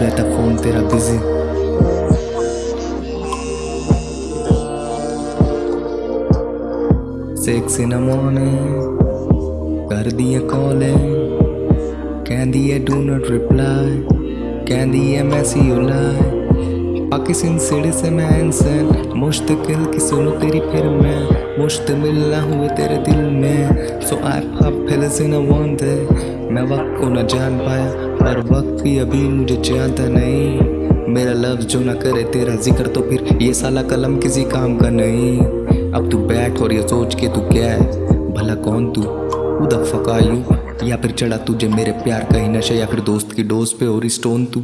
رہتا فون تیرا busy sexy نمونے کر دیے کالیں کہندی ہے ڈو ناٹ رپلائی کہندی ہے میسی لائے پاکستان سیڑے سے میں انسان مشتقل کی سنو تیری پھر میں مشتمل نہ ہوئے تیرے دل میں سو آئی پاپ پھیلز ان وانٹ میں وقت کو نہ جان پایا مگر وقت بھی ابھی مجھے جانتا نہیں۔ میرا لفظ جو نہ کرے تیرا ذکر تو پھر یہ سالہ قلم کسی کام کا نہیں۔ اب تو بیٹھ اور یہ سوچ کے تو کیا ہے؟ بھلا کون تو؟ who the یوں۔ یا پھر چڑھا تجھے میرے پیار کا ہی نشہ یا پھر دوست کی ڈوز پہ اور اسٹون تو؟